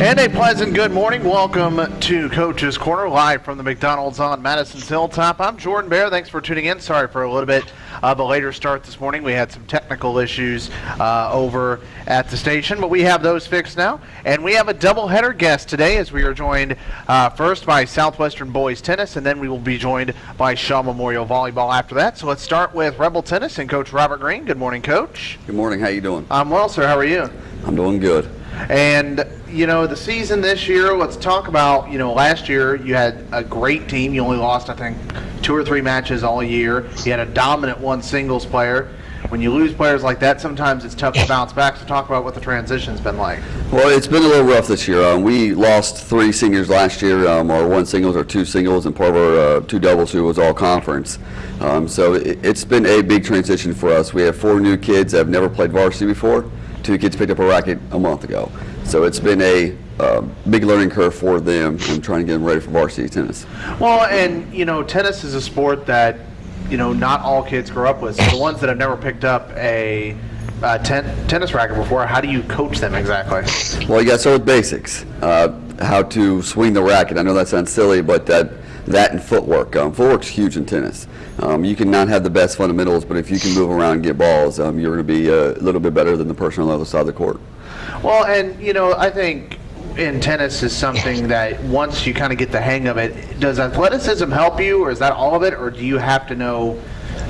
And a pleasant good morning. Welcome to Coach's Corner, live from the McDonald's on Madison's Hilltop. I'm Jordan Bear. Thanks for tuning in. Sorry for a little bit of a later start this morning. We had some technical issues uh, over at the station, but we have those fixed now. And we have a doubleheader guest today as we are joined uh, first by Southwestern Boys Tennis, and then we will be joined by Shawe Memorial Volleyball after that. So let's start with Rebel Tennis and Coach Robert Green. Good morning, Coach. Good morning. How are you doing? I'm well, sir. How are you? I'm doing good. And you know the season this year. Let's talk about you know last year you had a great team. You only lost I think two or three matches all year. You had a dominant one singles player. When you lose players like that, sometimes it's tough to bounce back. So talk about what the transition's been like. Well, it's been a little rough this year. Um, we lost three seniors last year, um, or one singles or two singles, and part of our uh, two doubles who was all conference. Um, so it, it's been a big transition for us. We have four new kids that have never played varsity before. Two kids picked up a racket a month ago. So it's been a uh, big learning curve for them and trying to get them ready for varsity tennis. Well, and you know, tennis is a sport that you know not all kids grow up with. So the ones that have never picked up a uh, ten, tennis racket before, how do you coach them exactly? Well, you got to start with basics. Uh, how to swing the racket. I know that sounds silly, but that that and footwork. Um, footwork's huge in tennis. Um, you can not have the best fundamentals, but if you can move around and get balls, um, you're going to be a little bit better than the person on the other side of the court. Well, and you know, I think in tennis is something that once you kind of get the hang of it, does athleticism help you, or is that all of it, or do you have to know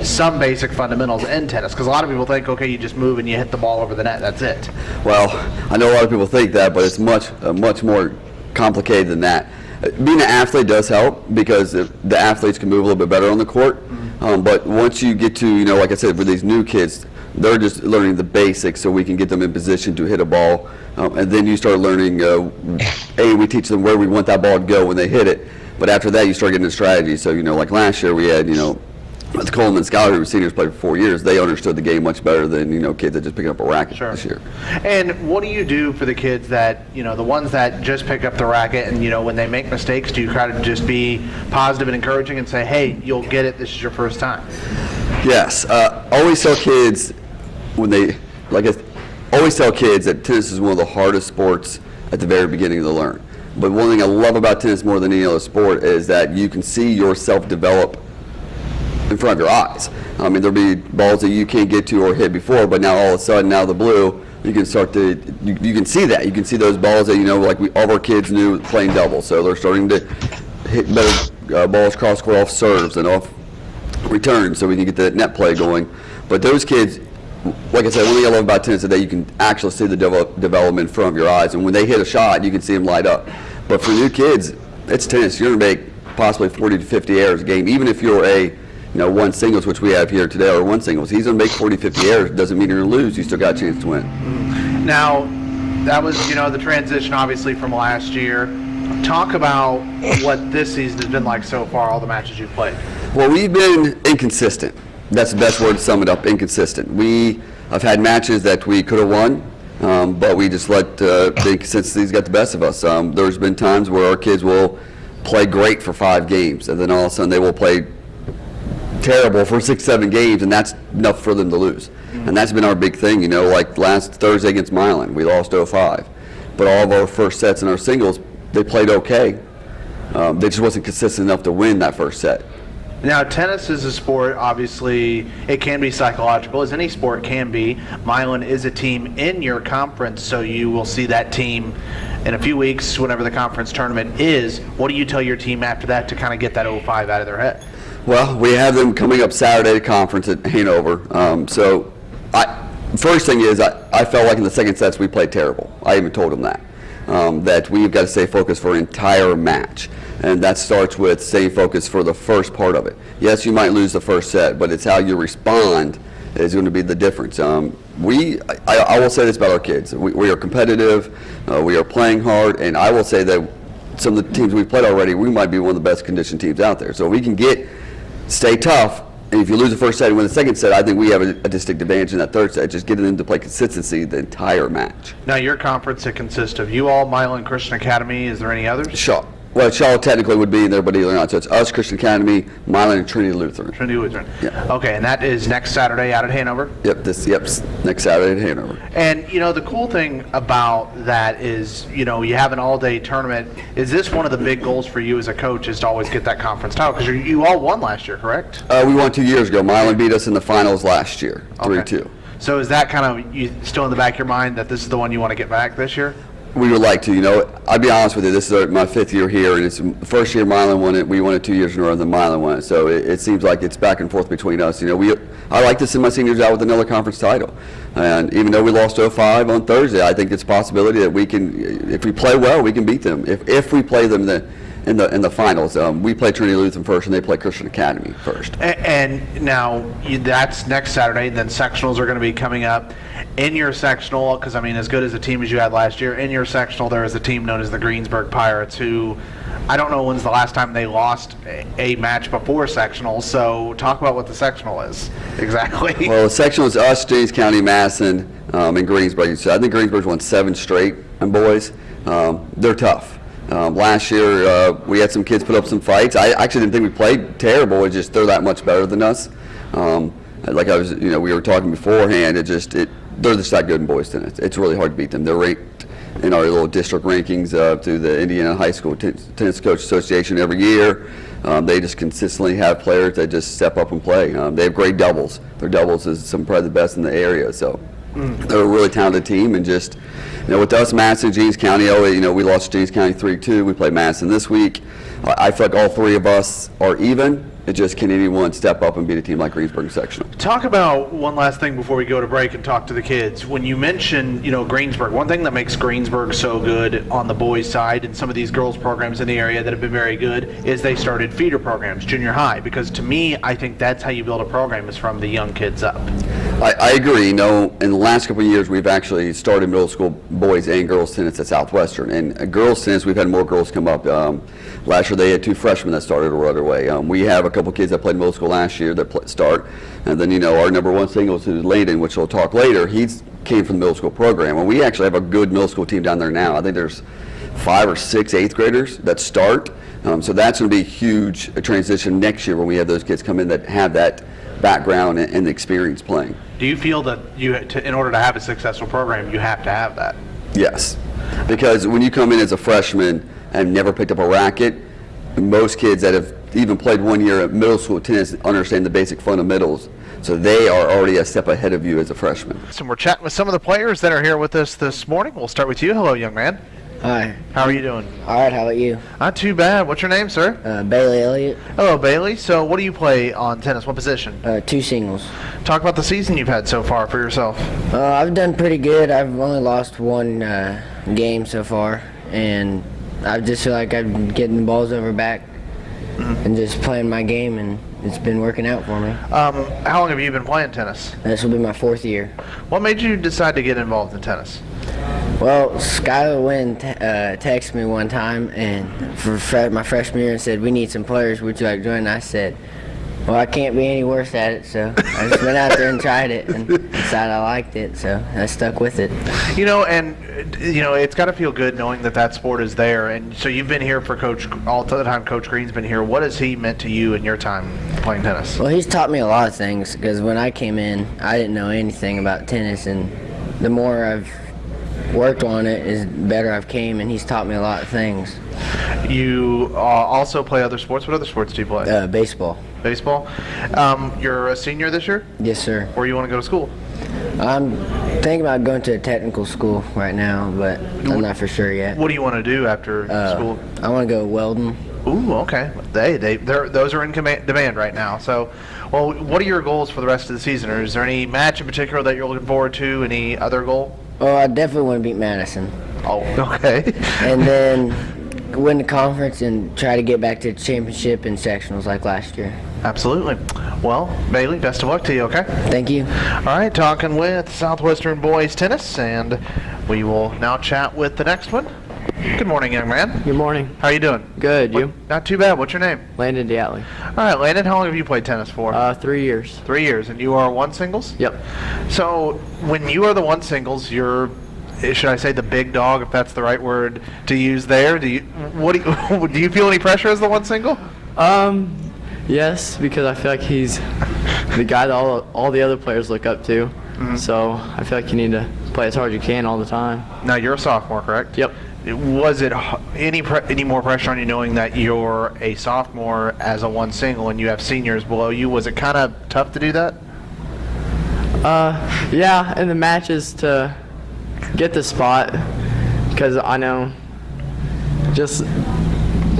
some basic fundamentals in tennis? Because a lot of people think, okay, you just move and you hit the ball over the net, that's it. Well, I know a lot of people think that, but it's much, uh, much more complicated than that. Being an athlete does help because the athletes can move a little bit better on the court. Mm-hmm. Um, but once you get to, you know, like I said, for these new kids, they're just learning the basics so we can get them in position to hit a ball. Um, and then you start learning, uh, A, we teach them where we want that ball to go when they hit it. But after that, you start getting a strategy. So, you know, like last year we had, you know, the Coleman Scholar, who seniors played for four years, they understood the game much better than you know kids that just pick up a racket sure. this year. And what do you do for the kids that you know the ones that just pick up the racket and you know when they make mistakes, do you try to just be positive and encouraging and say, hey, you'll get it. This is your first time. Yes, uh, always tell kids when they like I always tell kids that tennis is one of the hardest sports at the very beginning to learn. But one thing I love about tennis more than any other sport is that you can see yourself develop in front of your eyes. I mean, there'll be balls that you can't get to or hit before, but now all of a sudden, now the blue, you can start to, you, you can see that. You can see those balls that, you know, like we, all of our kids knew playing double. So they're starting to hit better uh, balls cross court off serves and off returns so we can get that net play going. But those kids, like I said, one thing I love about tennis is that you can actually see the develop, development in front of your eyes. And when they hit a shot, you can see them light up. But for new kids, it's tennis. You're going to make possibly 40 to 50 errors a game, even if you're a you know, one singles, which we have here today, or one singles. He's going to make 40, 50 errors. Doesn't mean you're going to lose. You still got a chance to win. Now, that was, you know, the transition obviously from last year. Talk about what this season has been like so far, all the matches you've played. Well, we've been inconsistent. That's the best word to sum it up, inconsistent. We have had matches that we could have won, um, but we just let uh, the inconsistencies get the best of us. Um, there's been times where our kids will play great for five games, and then all of a sudden they will play terrible for six, seven games, and that's enough for them to lose. And that's been our big thing, you know, like last Thursday against Milan, we lost 0-5. But all of our first sets in our singles, they played okay. Um, they just wasn't consistent enough to win that first set. Now, tennis is a sport, obviously, it can be psychological, as any sport can be. Milan is a team in your conference, so you will see that team in a few weeks, whenever the conference tournament is. What do you tell your team after that to kind of get that 05 out of their head? Well, we have them coming up Saturday to conference at Hanover. Um, so, I, first thing is, I, I felt like in the second sets we played terrible. I even told them that. Um, that we've got to stay focused for an entire match. And that starts with staying focused for the first part of it. Yes, you might lose the first set, but it's how you respond is going to be the difference. Um, we, I, I, will say this about our kids. We, we are competitive, uh, we are playing hard, and I will say that some of the teams we've played already, we might be one of the best conditioned teams out there. So we can get stay tough. And if you lose the first set and win the second set, I think we have a, a distinct advantage in that third set, just getting them to play consistency the entire match. Now, your conference, it consists of you all, Milan Christian Academy. Is there any others? Shawe. Well, Charlotte technically would be in there, but either not. So it's us, Christian Academy, Milan, and Trinity Lutheran. Trinity Lutheran. Yeah. Okay, and that is next Saturday out at Hanover. Yep, this, yep, next Saturday at Hanover. And you know the cool thing about that is you know you have an all-day tournament. Is this one of the big goals for you as a coach? Is to always get that conference title because you, you all won last year, correct? Uh, we won two years ago. Milan beat us in the finals last year, Okay. 3-2. So is that kind of you still in the back of your mind that this is the one you want to get back this year? We would like to, you know, I'll be honest with you, this is our- my fifth year here, and it's the first year Milan won it, we won it two years in a row, and then Milan won it. So it, it seems like it's back and forth between us. You know, we, I like to send my seniors out with another conference title. And even though we lost 05 on Thursday, I think it's a possibility that we can, if we play well, we can beat them. If, if we play them in the, in the, in the finals, um, we play Trinity Lutheran first, and they play Christian Academy first. A- And now you, that's next Saturday. Then sectionals are going to be coming up in your sectional because I mean, as good as a team as you had last year, in your sectional there is a team known as the Greensburg Pirates who. I don't know when's the last time they lost a, a match before sectional. So talk about what the sectional is exactly. Well, the sectional is us, Jennings County, Madison, um, and Greensburg. So I think Greensburg's won seven straight and boys. Um, they're tough. Um, last year, uh, we had some kids put up some fights. I actually didn't think we played terrible. It's just they're that much better than us. Um, like I was, you know, we were talking beforehand. It just, it, they're just that good in boys tennis. It's really hard to beat them. They're ranked in our little district rankings uh, through the Indiana High School Ten- Tennis Coach Association every year. Um, they just consistently have players that just step up and play. Um, they have great doubles. Their doubles is some probably the best in the area. So they're a really talented team, and just you know, with us, Madison, Jennings County. Oh, you know, we lost Jennings County three-two. We play Madison this week. I, I feel like all three of us are even. It just can anyone step up and beat a team like Greensburg sectional. Talk about one last thing before we go to break and talk to the kids. When you mention, you know, Greensburg, one thing that makes Greensburg so good on the boys' side and some of these girls' programs in the area that have been very good is they started feeder programs, junior high. Because to me, I think that's how you build a program is from the young kids up. I, I agree. You know, in the last couple of years, we've actually started middle school boys and girls tennis at Southwestern. And uh, girls tennis, we've had more girls come up. Um, last year, they had two freshmen that started right away. Um, we have a couple kids that played middle school last year that start. And then, you know, our number one singles, is Landon, which we'll talk later, he's came from the middle school program. And we actually have a good middle school team down there now. I think there's five or six eighth graders that start. Um, so that's going to be a huge transition next year when we have those kids come in that have that background and, and experience playing. Do you feel that you, to, in order to have a successful program, you have to have that? Yes, because when you come in as a freshman and never picked up a racket, most kids that have even played one year at middle school tennis understand the basic fundamentals. So they are already a step ahead of you as a freshman. So we're chatting with some of the players that are here with us this morning. We'll start with you. Hello, young man. Hi. How are you doing? All right. How about you? Not too bad. What's your name, sir? Uh, Bailey Elliott. Hello, Bailey. So what do you play on tennis? What position? Uh, two singles. Talk about the season you've had so far for yourself. Uh, I've done pretty good. I've only lost one uh, game so far, and I just feel like I'm getting the balls over back and just playing my game, and it's been working out for me. Um, how long have you been playing tennis? This will be my fourth year. What made you decide to get involved in tennis? Well, Skylar Wynn t- uh, texted me one time and for my freshman year and said, "We need some players. Would you like to join?" And I said, "Well, I can't be any worse at it." So I just went out there and tried it and decided I liked it. So I stuck with it. You know, and you know, it's got to feel good knowing that that sport is there. And so you've been here for Coach all the time. Coach Green's been here. What has he meant to you in your time playing tennis? Well, he's taught me a lot of things because when I came in, I didn't know anything about tennis, and the more I've worked on it, is better I've came, and he's taught me a lot of things. You uh, also play other sports. What other sports do you play? Uh, baseball. Baseball. Um, you're a senior this year. Yes, sir. Where you want to go to school? I'm thinking about going to a technical school right now, but I'm not for sure yet. What do you want to do after Uh, school? I want to go welding. Ooh, okay. They they they're, those are in command, demand right now. So, well, what are your goals for the rest of the season? Or is there any match in particular that you're looking forward to? Any other goal? Oh, I definitely want to beat Madison, Oh, okay. and then win the conference and try to get back to the championship and sectionals like last year. Absolutely. Well, Bailey, best of luck to you. Okay. Thank you. All right, talking with Southwestern Boys Tennis, and we will now chat with the next one. Good morning, young man. Good morning. How are you doing? Good. You? Not too bad. What's your name? Landon Diatley. All right, Landon. How long have you played tennis for? Uh, three years. Three years, and you are one singles. Yep. So when you are the one singles, you're should I say the big dog, if that's the right word to use there? Do you what do you, do you feel any pressure as the one single? Um, yes, because I feel like he's the guy that all, all the other players look up to. So I feel like you need to play as hard as you can all the time. Now you're a sophomore, correct? Yep. Was it any any more pressure on you knowing that you're a sophomore as a one single and you have seniors below you? Was it kind of tough to do that? Uh, yeah, in the matches to get the spot, because I know just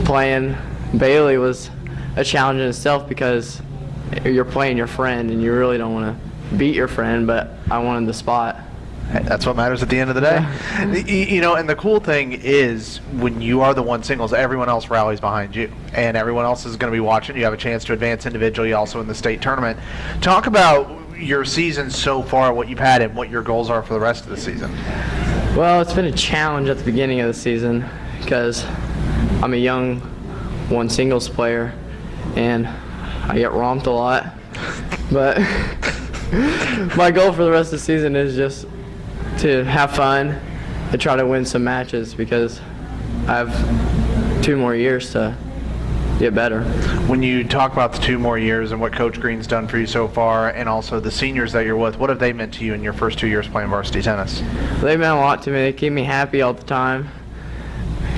playing Bailey was a challenge in itself because you're playing your friend and you really don't want to beat your friend, but I wanted the spot. That's what matters at the end of the day. Y- You know, and the cool thing is when you are the one singles, everyone else rallies behind you, and everyone else is going to be watching. You have a chance to advance individually, also in the state tournament. Talk about your season so far, what you've had, and what your goals are for the rest of the season. Well, it's been a challenge at the beginning of the season because I'm a young one singles player and I get romped a lot. But my goal for the rest of the season is just to have fun and try to win some matches because I have two more years to get better. When you talk about the two more years and what Coach Green's done for you so far, and also the seniors that you're with, what have they meant to you in your first two years playing varsity tennis? They meant a lot to me. They keep me happy all the time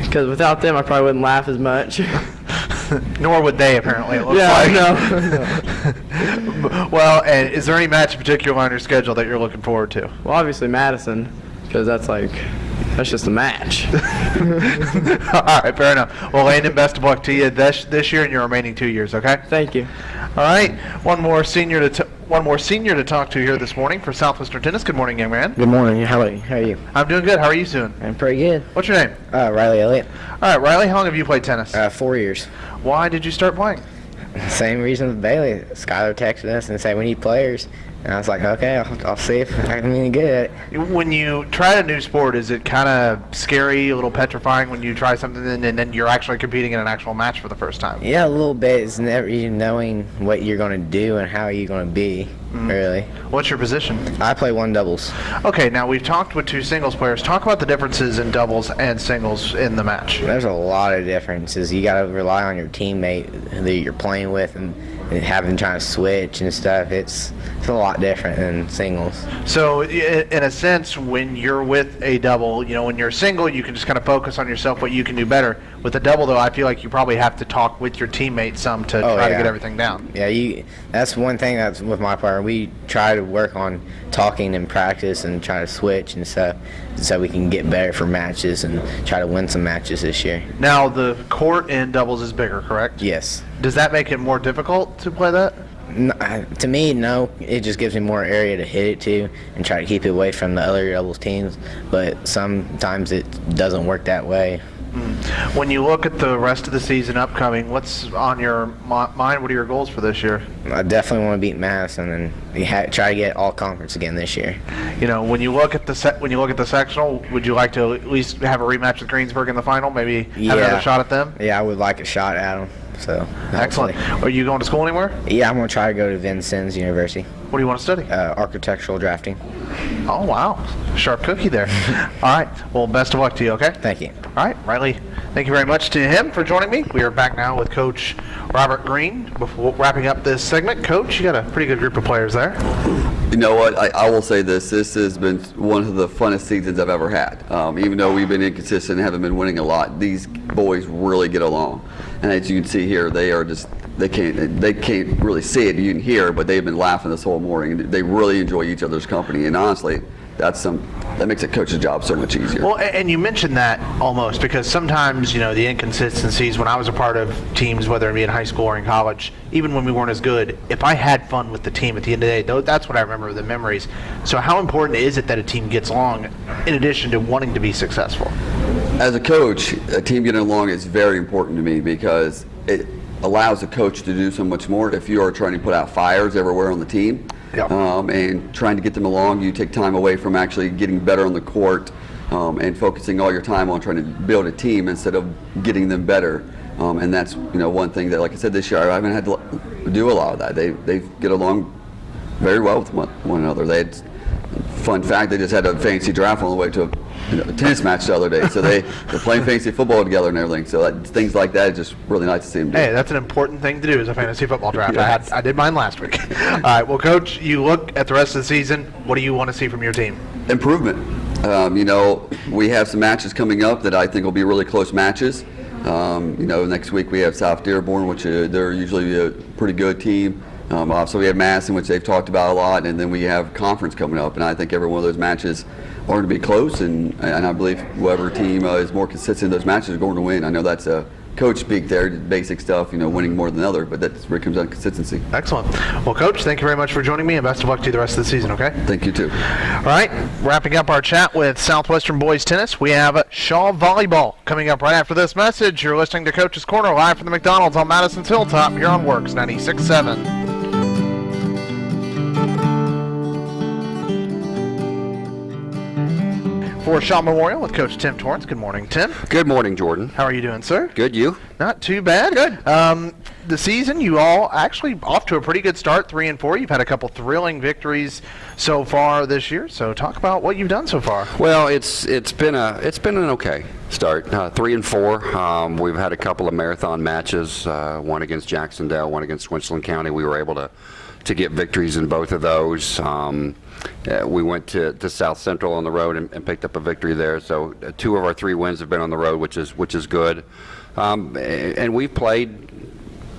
because without them I probably wouldn't laugh as much. Nor would they, apparently. It looks Yeah, like. I well, and is there any match in particular on your schedule that you're looking forward to? Well, obviously Madison, because that's like, that's just a match. All right, fair enough. Well, Landon, best of luck to you this this year and your remaining two years. Okay. Thank you. All right. One more senior to t- one more senior to talk to here this morning for Southwestern Tennis. Good morning, young man. Good morning. How are you? How are you? I'm doing good. How are you doing? I'm pretty good. What's your name? Uh, Riley Elliott. All right, Riley. How long have you played tennis? Uh, four years. Why did you start playing? Same reason with Bailey. Skylar texted us and said we need players, and I was like, okay, I'll, I'll see if I can good at it. When you try a new sport, is it kind of scary, a little petrifying when you try something and, and then you're actually competing in an actual match for the first time? Yeah, a little bit. It's never even knowing what you're going to do and how you're going to be, Mm. really. What's your position? I play one doubles. Okay, now we've talked with two singles players. Talk about the differences in doubles and singles in the match. There's a lot of differences. You got to rely on your teammate that you're playing with and, and having trying to switch and stuff. It's it's a lot different than singles. So, in a sense, when you're with a double, you know, when you're single, you can just kind of focus on yourself, what you can do better. With the double, though, I feel like you probably have to talk with your teammate some to Oh, try to get everything down. Yeah, you. That's one thing that's with my partner. We try to work on talking and practice and try to switch and stuff, so we can get better for matches and try to win some matches this year. Now, the court in doubles is bigger, correct? Yes. Does that make it more difficult to play that? N- I- to me, no. It just gives me more area to hit it to and try to keep it away from the other doubles teams. But sometimes it doesn't work that way. Hmm. When you look at the rest of the season upcoming, what's on your mind? What are your goals for this year? I definitely want to beat Madison and try to get all conference again this year. You know, when you look at the when you look at the sectional, would you like to at least have a rematch with Greensburg in the final? Maybe have another Yeah. shot at them. Yeah, I would like a shot at them. So Excellent. hopefully- Are you going to school anywhere? Yeah, I'm gonna try to go to Vincennes University, What do you want to study? uh, architectural drafting. Oh wow, sharp cookie there. All right. Well, best of luck to you. Okay. Thank you. All right, Riley. Thank you very much to him for joining me. We are back now with Coach Robert Green. Before wrapping up this segment, Coach, you got a pretty good group of players there. You know what? I, I will say this. This has been one of the funnest seasons I've ever had. Um, even though we've been inconsistent and haven't been winning a lot, these boys really get along. And as you can see here, they are just they can't they can't really see it. You can hear, but they've been laughing this whole morning. They really enjoy each other's company. And honestly, that's some that makes a coach's job so much easier. Well, and you mentioned that almost because sometimes, you know, the inconsistencies when I was a part of teams, whether it be in high school or in college, even when we weren't as good, if I had fun with the team at the end of the day, that's what I remember the memories. So, how important is it that a team gets along in addition to wanting to be successful? As a coach, a team getting along is very important to me because it allows a coach to do so much more. If you are trying to put out fires everywhere on the team Yep. um, and trying to get them along, you take time away from actually getting better on the court um, and focusing all your time on trying to build a team instead of getting them better. Um, and that's you know one thing that, like I said this year, I haven't had to do a lot of that. They they get along very well with one, one another. They had, fun fact, they just had a fancy draft on the way to know, tennis match the other day. So they they're playing fantasy football together and everything. So that, things like that is just really nice to see them do. Hey, that's an important thing to do as a fantasy football draft. I, had, I did mine last week. All right, well, Coach, you look at the rest of the season. What do you want to see from your team? improvement. Um, you know, we have some matches coming up that I think will be really close matches. Um, you know, next week we have South Dearborn, which uh, they're usually a pretty good team. Um, also, we have Madison, which they've talked about a lot, and then we have conference coming up. And I think every one of those matches are going to be close, and, and I believe whoever team uh, is more consistent in those matches are going to win. I know that's a coach speak there, basic stuff, you know, winning more than the other, but that's where it comes down to consistency. Excellent. Well, Coach, thank you very much for joining me, and best of luck to you the rest of the season, okay? Thank you, too. All right, wrapping up our chat with Southwestern Boys Tennis, we have Shawe Volleyball coming up right after this message. You're listening to Coach's Corner live from the McDonald's on Madison's Hilltop here on WORX 96.7. For Shawe Memorial with Coach Tim Torrance. Good morning, Tim. Good morning, Jordan. How are you doing, sir? Good, you? Not too bad. Good. Um, the season, you all actually off to a pretty good start, three and four. You've had a couple thrilling victories so far this year. So talk about what you've done so far. Well, it's it's been a it's been an okay start. Uh, three and four. Um, we've had a couple of marathon matches. Uh, one against Jac-Cen-Del, one against Winston County. We were able to to get victories in both of those. Um, uh, we went to, to South Central on the road and, and picked up a victory there. So uh, two of our three wins have been on the road, which is which is good. Um, a- and we've played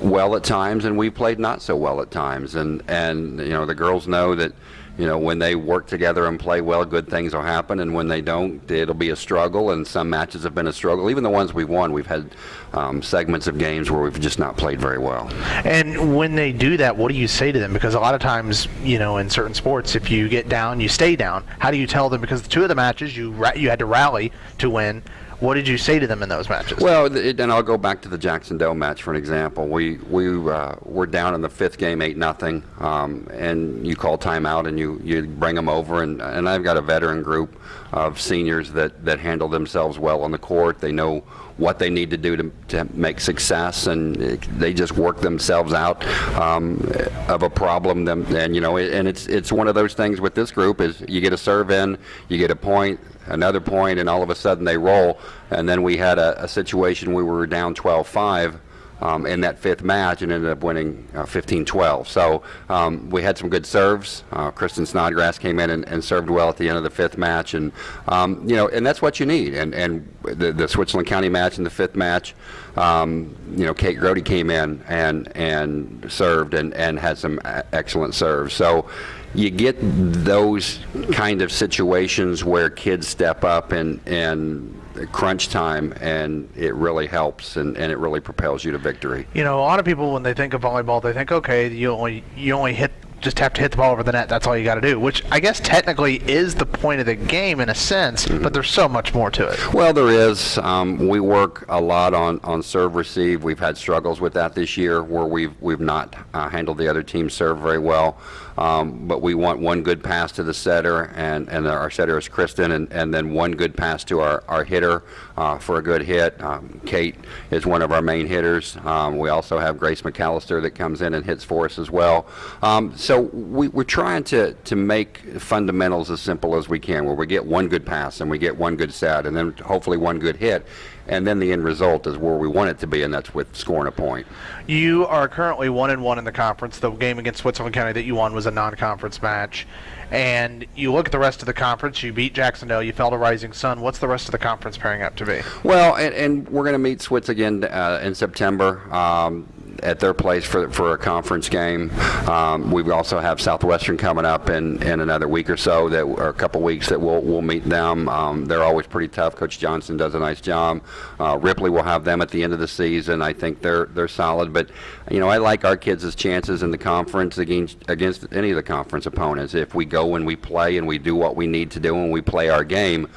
well at times and we've played not so well at times and and you know the girls know that you know when they work together and play well good things will happen and when they don't it'll be a struggle and some matches have been a struggle even the ones we've won we've had um, segments of games where we've just not played very well And when they do that, what do you say to them? Because a lot of times, you know, in certain sports, if you get down, you stay down. How do you tell them? Because the two of the matches you ra- you had to rally to win. What did you say to them in those matches? Well, and I'll go back to the Jac-Cen-Del match for an example. We we uh, were down in the fifth game, eight nothing, um, and you call timeout and you you bring them over, and and I've got a veteran group of seniors that that handle themselves well on the court. They know what they need to do to, to make success, and they just work themselves out um, of a problem. Them and you know, and it's it's one of those things with this group is you get a serve in, you get a point, another point, and all of a sudden they roll. And then we had a, a situation we were down 12-5 um, in that fifth match and ended up winning uh, 15-12. So um, we had some good serves. Uh, Kristen Snodgrass came in and, and served well at the end of the fifth match, and um, you know, and that's what you need. And and the, the Switzerland County match in the fifth match, um, you know, Kate Grody came in and and served and and had some e- excellent serves. So you get those kind of situations where kids step up and and crunch time and it really helps and, and it really propels you to victory. You know, a lot of people when they think of volleyball, they think, okay, you only you only hit just have to hit the ball over the net. That's all you got to do. Which I guess technically is the point of the game in a sense, but there's so much more to it. Well, there is. Um, we work a lot on, on serve receive. We've had struggles with that this year where we've we've not uh, handled the other team's serve very well. Um, but we want one good pass to the setter, and, and our setter is Kristen, and, and then one good pass to our, our hitter uh, for a good hit. Um, Kate is one of our main hitters. Um, we also have Grace McAllister that comes in and hits for us as well. Um, so we, we're trying to, to make fundamentals as simple as we can, where we get one good pass and we get one good set, and then hopefully one good hit. And then the end result is where we want it to be, and that's with scoring a point. You are currently one and one in the conference. The game against Switzerland County that you won was a non-conference match, and you look at the rest of the conference. You beat Jac-Cen-Del. You fell to Rising Sun. What's the rest of the conference pairing up to be? Well, and, and we're going to meet Switz again uh, in September um, at their place for, for a conference game. Um, we also have Southwestern coming up in, in another week or so, that or a couple weeks that we'll, we'll meet them. Um, they're always pretty tough. Coach Johnson does a nice job. Uh, Ripley will have them at the end of the season. I think they're they're solid, but you know I like our kids' chances in the conference against against any of the conference opponents. If we go and we play and we do what we need to do and we play our game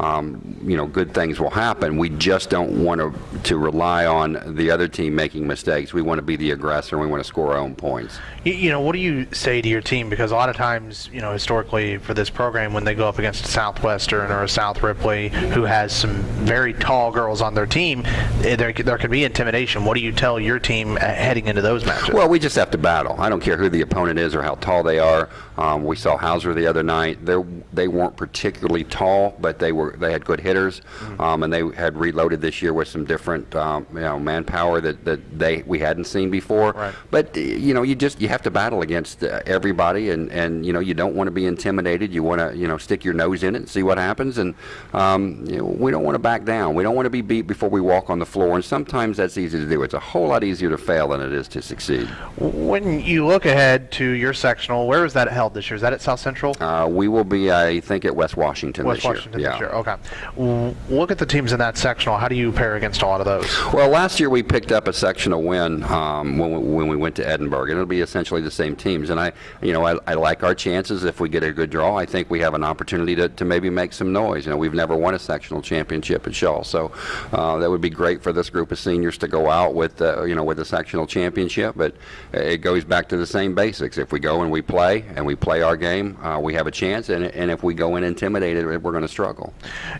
um, you know, good things will happen. We just don't want to to rely on the other team making mistakes. We want to be the aggressor. and We want to score our own points. You, you know, what do you say to your team? Because a lot of times, you know, historically for this program, when they go up against a Southwestern or a South Ripley who has some very tall girls on their team, eh, there there could be intimidation. What do you tell your team uh, heading into those matches? Well, we just have to battle. I don't care who the opponent is or how tall they are. Um, we saw Hauser the other night. They they weren't particularly tall, but they were they had good hitters, um, and they had reloaded this year with some different um, you know manpower that, that they we hadn't seen before. Right. But you know, you just you have to battle against uh, everybody, and and you know you don't want to be intimidated. You want to you know stick your nose in it and see what happens, and um, you know, we don't want to back down. We don't want to be beat before we walk on the floor, and sometimes that's easy to do. It's a whole lot easier to fail than it is to succeed. When you look ahead to your sectional, where is that held this year? Is that at South Central? Uh, we will be, I think, at West Washington West this year. Washington yeah. this year. Okay. Look at the teams in that sectional. How do you pair against a lot of those? Well, last year we picked up a sectional win um, when, we, when we went to Edinburgh, and it'll be essentially the same teams. And I, you know, I, I like our chances if we get a good draw. I think we have an opportunity to, to maybe make some noise. You know, we've never won a sectional championship at Shawe, so uh, that would be great for this group of seniors to go out with, uh, you know, with a sectional championship. But it goes back to the same basics. If we go and we play and we play our game, uh, we have a chance. And, and if we go in intimidated, we're going to struggle.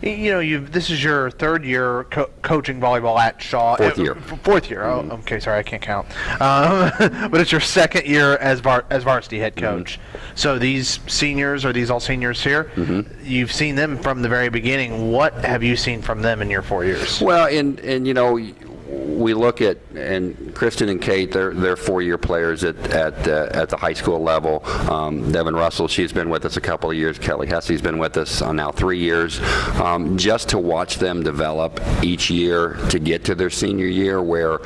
You know, you this is your third year co- coaching volleyball at Shawe. Fourth year. Mm-hmm. fourth year. Oh, okay. Sorry, I can't count. Um, but it's your second year as var- as varsity head Mm-hmm. coach. So these seniors are these all seniors here? Mm-hmm. You've seen them from the very beginning. What have you seen from them in your four years? Well, and and you know, we look at and Kristen and Kate, they're they're four-year players at at uh, at the high school level. Um, Devin Russell, she's been with us a couple of years. Kelly Hesse's been with us uh, now three years. Um, just to watch them develop each year to get to their senior year, where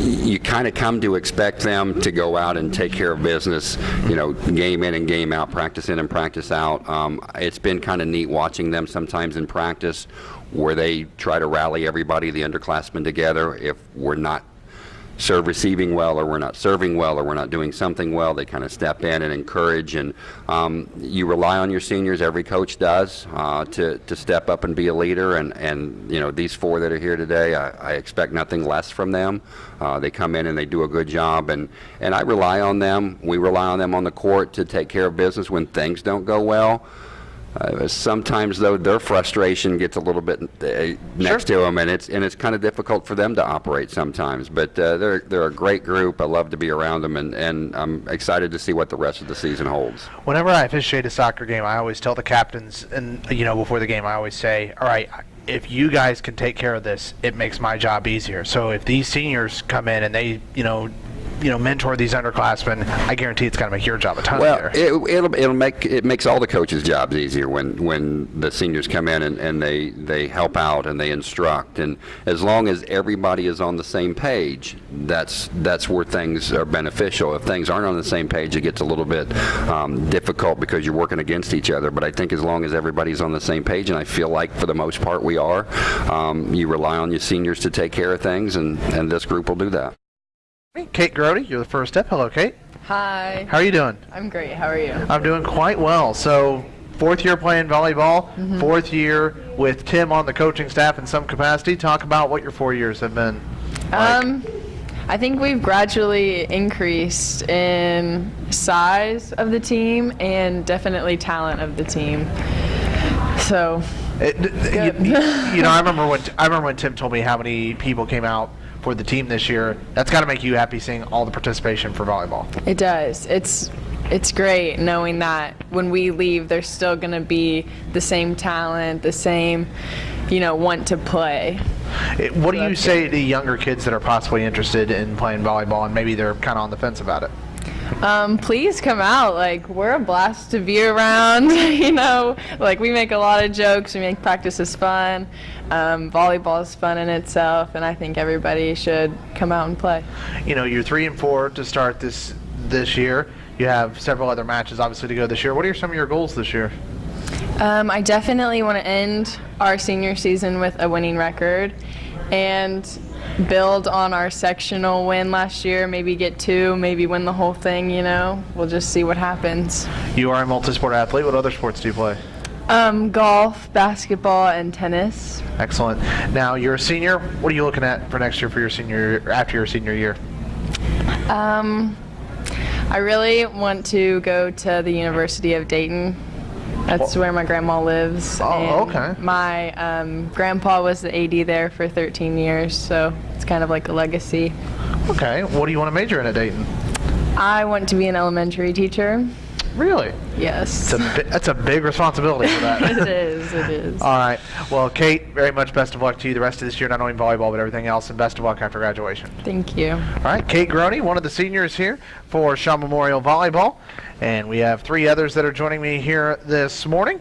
you kind of come to expect them to go out and take care of business, you know, game in and game out, practice in and practice out. Um, it's been kind of neat watching them sometimes in practice where they try to rally everybody, the underclassmen together. If we're not serve receiving well or we're not serving well or we're not doing something well, they kind of step in and encourage. And um, you rely on your seniors, every coach does, uh, to, to step up and be a leader. And, and you know, these four that are here today, I, I expect nothing less from them. Uh, they come in and they do a good job. And, and I rely on them. We rely on them on the court to take care of business when things don't go well. Uh, sometimes, though, their frustration gets a little bit uh, next to them, and it's and it's kind of difficult for them to operate sometimes. But uh, they're they're a great group. I love to be around them, and, and I'm excited to see what the rest of the season holds. Whenever I officiate a soccer game, I always tell the captains, and you know, before the game, I always say, "All right, if you guys can take care of this, it makes my job easier." So if these seniors come in and they, you know, you know, mentor these underclassmen, I guarantee it's going to make your job a ton Well, easier. it, it'll it'll make it makes all the coaches' jobs easier when when the seniors come in and, and they they help out and they instruct, and as long as everybody is on the same page, that's that's where things are beneficial. If things aren't on the same page, it gets a little bit um, difficult because you're working against each other. But I think as long as everybody's on the same page, and I feel like for the most part we are, um, you rely on your seniors to take care of things, and and this group will do that. Kate Grody, you're the first step. Hello, Kate. Hi. How are you doing? I'm great. How are you? I'm doing quite well. So, fourth year playing volleyball, Mm-hmm. fourth year with Tim on the coaching staff in some capacity. Talk about what your four years have been. Like. Um, I think we've gradually increased in size of the team and definitely talent of the team. So, It, you, you know, I remember when I remember when Tim told me how many people came out for the team this year. That's got to make you happy seeing all the participation for volleyball. it does. It's it's great knowing that when we leave, there's still going to be the same talent, the same, you know, want to play. It, what do you say to younger kids that are possibly interested in playing volleyball and maybe they're kind of on the fence about it? Um, please come out. Like we're a blast to be around. you know, like we make a lot of jokes. We make practices fun. Um, volleyball is fun in itself, and I think everybody should come out and play. You know, you're three and four to start this this year. You have several other matches obviously to go this year. What are some of your goals this year? Um, I definitely want to end our senior season with a winning record, and build on our sectional win last year. Maybe get two. Maybe win the whole thing. You know, we'll just see what happens. You are a multi-sport athlete. What other sports do you play? Um, golf, basketball, and tennis. Excellent. Now you're a senior. What are you looking at for next year for your senior after your senior year? Um, I really want to go to the University of Dayton. That's where my grandma lives. Oh, and okay. My um, grandpa was the AD there for 13 years, so it's kind of like a legacy. Okay. What do you want to major in at Dayton? I want to be an elementary teacher. Really? Yes. It's a bi- that's a big responsibility for that. it is. It is. All right. Well, Kate, very much best of luck to you the rest of this year, not only in volleyball but everything else, and best of luck after graduation. Thank you. All right, Kate Groney, one of the seniors here for Shawe Memorial Volleyball, and we have three others that are joining me here this morning.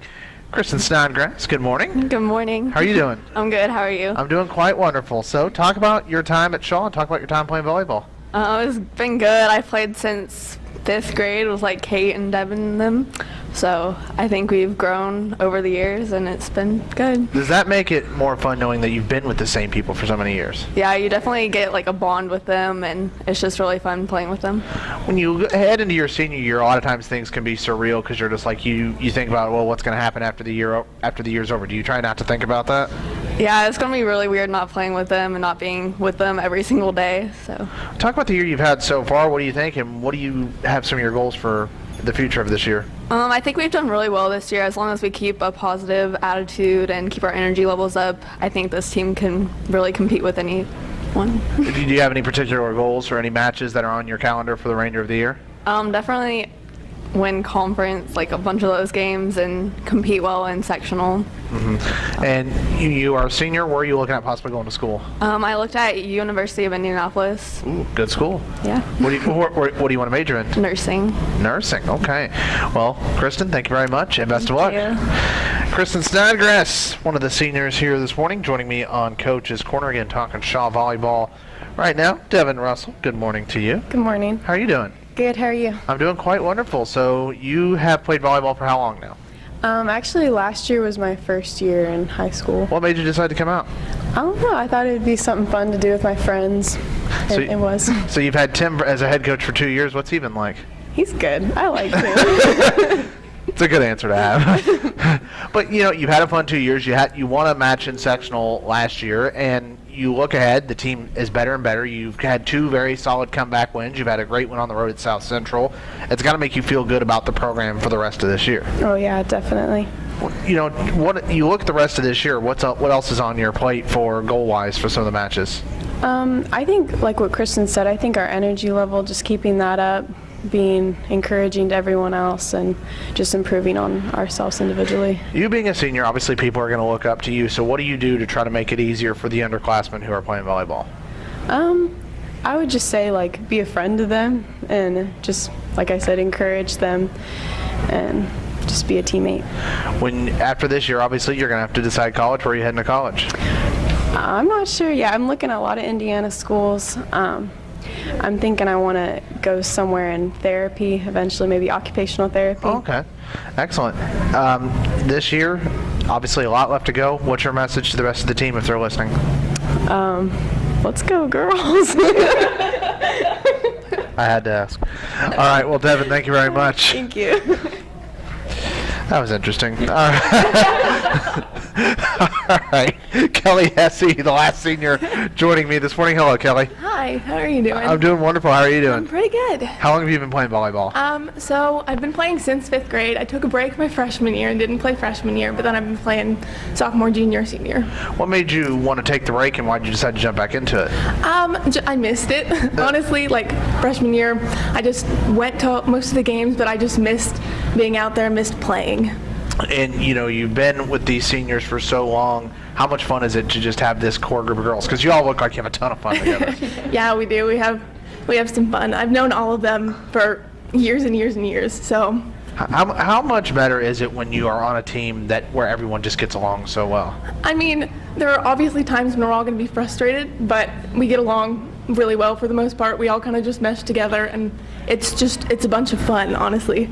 Kristen Snodgrass, good morning. Good morning. How are you doing? I'm good. How are you? I'm doing quite wonderful. So, talk about your time at Shawe and talk about your time playing volleyball. Uh, it's been good. I played since fifth grade with like Kate and Devin and them. So I think we've grown over the years and it's been good. Does that make it more fun knowing that you've been with the same people for so many years? Yeah, you definitely get like a bond with them and it's just really fun playing with them. When you head into your senior year, a lot of times things can be surreal because you're just like you you think about well, what's going to happen after the year o- after the year's over. Do you try not to think about that? Yeah, it's going to be really weird not playing with them and not being with them every single day. So Talk about the year you've had so far. What do you think, and what do you have some of your goals for the future of this year? um, I think we've done really well this year. As long as we keep a positive attitude and keep our energy levels up, I think this team can really compete with anyone. Do you have any particular goals or any matches that are on your calendar for the remainder of the year? Um, definitely win conference, like a bunch of those games, and compete well in sectional. And you, you are a senior. Where are you looking at possibly going to school? Um, I looked at University of Indianapolis. Ooh, good school. Yeah, What do you what, what, what do you want to major in? nursing. Nursing. Okay. Well, Kristen, thank you very much, and best of luck. you. Kristen Snodgrass, one of the seniors here this morning, joining me on Coach's Corner again, talking Shawe volleyball. Right now, Devin Russell. Good morning to you. Good morning. How are you doing? Good. How are you? I'm doing quite wonderful. So you have played volleyball for how long now? Um, actually, last year was my first year in high school. What made you decide to come out? I don't know. I thought it'd be something fun to do with my friends. So It, it was. So you've had Tim as a head coach for two years. What's he been like? He's good. I like him. It's a good answer to have. but you know, you've had a fun two years. You had you won a match in sectional last year, and you look ahead. The team is better and better. You've had two very solid comeback wins. You've had a great one on the road at South Central. It's got to make you feel good about the program for the rest of this year. oh yeah, definitely. You know, what you look at the rest of this year. What's up, what else is on your plate for goal wise for some of the matches? Um, I think, like what Kristen said, I think our energy level, just keeping that up, being encouraging to everyone else, and just improving on ourselves individually. You being a senior, obviously people are going to look up to you. So what do you do to try to make it easier for the underclassmen who are playing volleyball? Um, I would just say like be a friend to them, and just like I said, encourage them, and just be a teammate. When after this year, obviously you're going to have to decide college. Where are you heading to college? I'm not sure. Yeah, I'm looking at a lot of Indiana schools. Um, I'm thinking I want to go somewhere in therapy eventually, maybe occupational therapy. Oh, okay, excellent. Um, this year, obviously a lot left to go. What's your message to the rest of the team if they're listening? Let's go, girls. I had to ask. All right, well, Devin, thank you very much. Thank you. That was interesting. All right. All right. Kelly Hesse, the last senior, joining me this morning. Hello, Kelly. Hi, how are you doing? I'm doing wonderful. How are you doing? I'm pretty good. How long have you been playing volleyball? Um, so I've been playing since fifth grade. I took a break my freshman year and didn't play freshman year, but then I've been playing sophomore, junior, senior. What made you want to take the break, and why did you decide to jump back into it? Um, j- I missed it honestly. Like freshman year, I just went to most of the games, but I just missed being out there, missed playing. And you know, you've been with these seniors for so long. How much fun is it to just have this core group of girls? Because you all look like you have a ton of fun together. Yeah, we do. We have we have some fun. I've known all of them for years and years and years. So how, how much better is it when you are on a team that where everyone just gets along so well? I mean, there are obviously times when we're all going to be frustrated, but we get along really well for the most part. We all kind of just mesh together, and it's just it's a bunch of fun, honestly.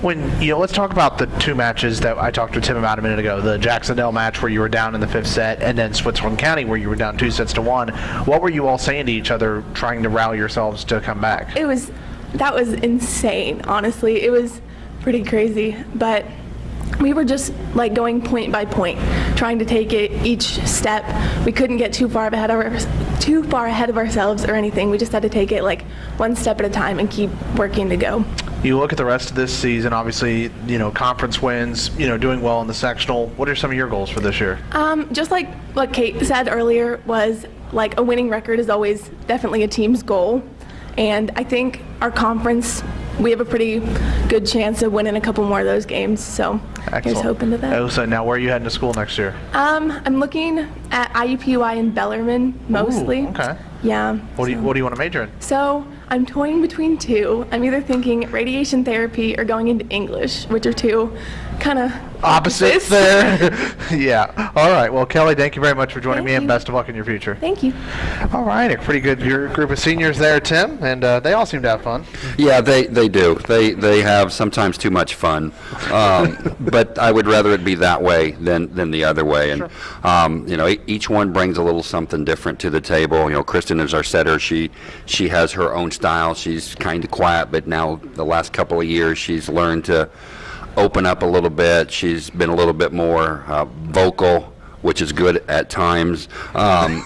When you know, let's talk about the two matches that I talked to Tim about a minute ago. The Jac-Cen-Del match where you were down in the fifth set, and then Switzerland County where you were down two sets to one. What were you all saying to each other, trying to rally yourselves to come back? It was that was insane, honestly. It was pretty crazy, but we were just like going point by point, trying to take it each step. We couldn't get too far ahead of our, too far ahead of ourselves or anything. We just had to take it like one step at a time and keep working to go. You look at the rest of this season. Obviously, you know conference wins. You know doing well in the sectional. What are some of your goals for this year? Um, just like what Kate said earlier, was like a winning record is always definitely a team's goal, and I think our conference we have a pretty good chance of winning a couple more of those games. So here's Excellent. hoping to that. Oh, so now where are you heading to school next year? Um, I'm looking at IUPUI in Bellarmine mostly. Ooh, okay. Yeah. What do you What do you want to major in? So I'm toying between two. I'm either thinking radiation therapy or going into English, which are two kind of Opposites there. yeah. All right. Well, Kelly, thank you very much for joining Thank me, and you. best of luck in your future. Thank you. All right. A pretty good gr- group of seniors there, Tim, and uh, they all seem to have fun. Yeah, they, they do. They they have sometimes too much fun, um, but I would rather it be that way than than the other way. And um, you know, e- each one brings a little something different to the table. You know, Kristen is our setter. She she has her own style. She's kind of quiet, but now the last couple of years she's learned to open up a little bit. She's been a little bit more uh, vocal which is good at times. Um,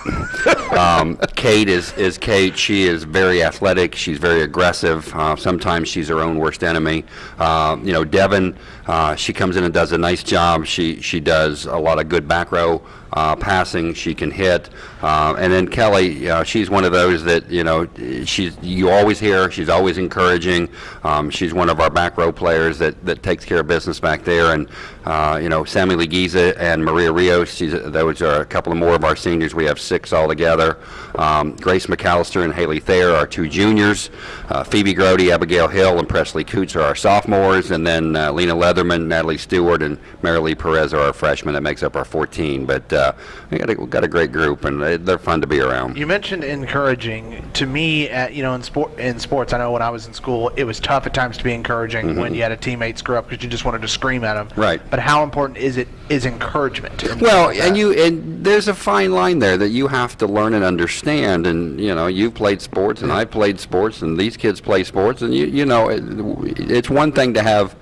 um, Kate is, is Kate. She is very athletic. She's very aggressive. Uh, sometimes she's her own worst enemy. Uh, you know, Devin, uh, she comes in and does a nice job. She she does a lot of good back row uh, passing. She can hit. Uh, and then Kelly, uh, she's one of those that you know she's you always hear. She's always encouraging. Um, she's one of our back row players that, that takes care of business back there. And uh, you know, Sammy Leguiza and Maria Rios. She's, those are a couple of more of our seniors. We have six altogether. Um, Grace McAllister and Haley Thayer are two juniors. Uh, Phoebe Grody, Abigail Hill, and Presley Coots are our sophomores. And then uh, Lena Leatherman, Natalie Stewart, and Marilee Perez are our freshmen. That makes up our 14. But uh, we got a, we got a great group, and they- they're fun to be around. You mentioned encouraging. To me, uh, you know, in sport, in sports, I know when I was in school, it was tough at times to be encouraging when you had a teammate screw up because you just wanted to scream at them. Right. But how important is it? Is encouragement? Well, like and you and there's a fine line there that you have to learn and understand. And you know, you've played sports, and I played sports, and these kids play sports, and you you know, it, it's one thing to have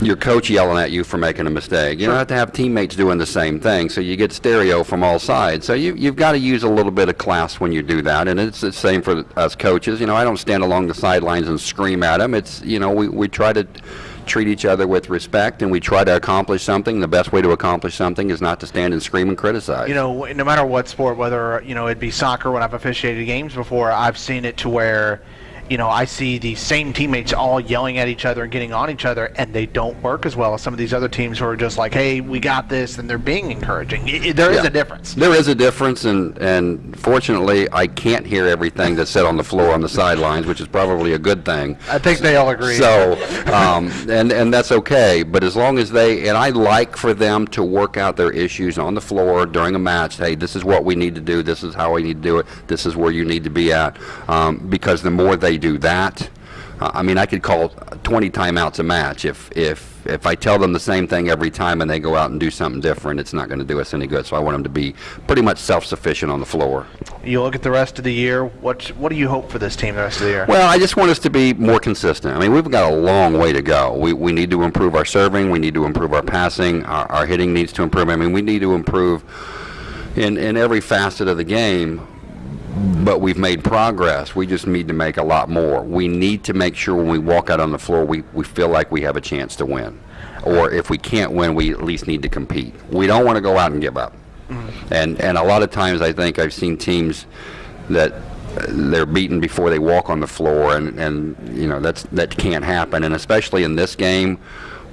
your coach yelling at you for making a mistake. You don't have to have teammates doing the same thing, so you get stereo from all sides. So you, you've got to use a little bit of class when you do that, and it's the same for us coaches. You know, I don't stand along the sidelines and scream at them. It's you know, we, we try to treat each other with respect, and we try to accomplish something. The best way to accomplish something is not to stand and scream and criticize. you know, no matter what sport, whether you know it'd be soccer when I've officiated games before, I've seen it to where, you know, I see the same teammates all yelling at each other and getting on each other, and they don't work as well as some of these other teams who are just like, "Hey, we got this," and they're being encouraging. I- I- there is Yeah. a difference. There is a difference, and, and fortunately, I can't hear everything that's said on the floor on the sidelines, which is probably a good thing. I think they all agree. So, um, and, and that's okay, but as long as they, and I like for them to work out their issues on the floor during a match, hey, this is what we need to do, this is how we need to do it, this is where you need to be at, um, because the more they do that, uh, I mean, I could call 20 timeouts a match. If, if, if I tell them the same thing every time and they go out and do something different, it's not going to do us any good. So I want them to be pretty much self-sufficient on the floor. You look at the rest of the year. What what do you hope for this team the rest of the year? Well, I just want us to be more consistent. I mean, we've got a long way to go. We, we need to improve our serving. We need to improve our passing. Our, our hitting needs to improve. I mean, we need to improve in, in every facet of the game. But we've made progress. We just need to make a lot more. We need to make sure when we walk out on the floor, we, we feel like we have a chance to win. Or if we can't win, we at least need to compete. We don't want to go out and give up. And and a lot of times I think I've seen teams that uh, they're beaten before they walk on the floor, and and you know that's that can't happen. And especially in this game,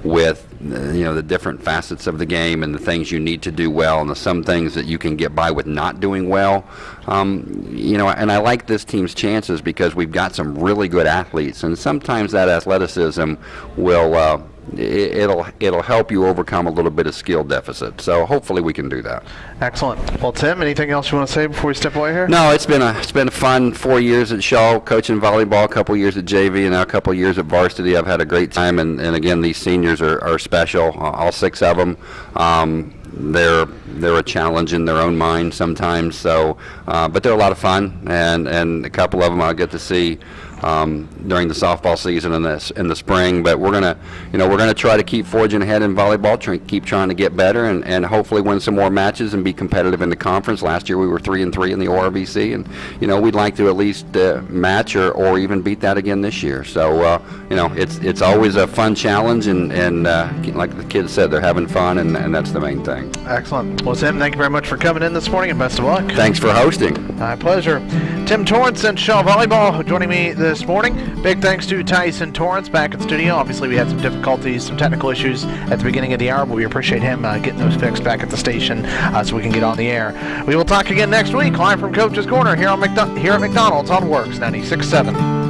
with you know the different facets of the game and the things you need to do well, and the some things that you can get by with not doing well. Um, you know, and I like this team's chances because we've got some really good athletes, and sometimes that athleticism will. Uh, It'll it'll help you overcome a little bit of skill deficit. So hopefully we can do that. Excellent. Well, Tim, anything else you want to say before we step away here? No, it's been a it's been a fun four years at Shawe, coaching volleyball, a couple years at JV, and now a couple years at varsity. I've had a great time, and, and again, these seniors are, are special. uh, All six of them. Um, they're they're a challenge in their own mind sometimes. So, uh, but they're a lot of fun, and and a couple of them I'll get to see. Um, during the softball season in the in the spring, but we're gonna, you know, we're gonna try to keep forging ahead in volleyball, try, keep trying to get better, and, and hopefully win some more matches and be competitive in the conference. Last year we were three and three in the ORVC, and you know we'd like to at least uh, match or, or even beat that again this year. So uh, you know it's it's always a fun challenge, and and uh, like the kids said, they're having fun, and, and that's the main thing. Excellent. Well, Tim, thank you very much for coming in this morning, and best of luck. Thanks for hosting. My pleasure. Tim Torrance and Shawe Volleyball joining me this morning. Big thanks to Tyson Torrance back in studio. Obviously, we had some difficulties, some technical issues at the beginning of the hour, but we appreciate him uh, getting those fixed back at the station uh, so we can get on the air. We will talk again next week, live from Coach's Corner here on McDo- here at McDonald's on WORX 96.7.